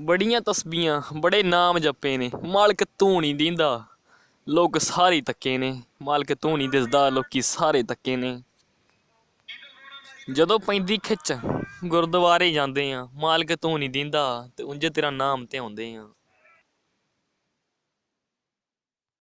ਬੜੀਆਂ ਤਸਬੀਆਂ ਬੜੇ ਨਾਮ ਜਪੇ ਨੇ। ਮਾਲਕ ਤੂੰ ਨਹੀਂ ਦਿੰਦਾ, ਲੋਕ ਸਾਰੇ ਤੱਕੇ ਨੇ। ਮਾਲਕ ਤੂੰ ਨਹੀਂ ਦਿਸਦਾ, ਲੋਕੀ ਸਾਰੇ ਤੱਕੇ ਨੇ। ਜਦੋਂ ਪੈਂਦੀ ਖਿੱਚ, ਗੁਰਦੁਆਰੇ ਜਾਂਦੇ ਆ, ਮਾਲਕ ਤੂੰ ਨਹੀਂ ਦਿੰਦਾ ਤੇ ਉਂਝ ਤੇਰਾ ਨਾਮ ਤੇ ਆਉਂਦੇ ਆ।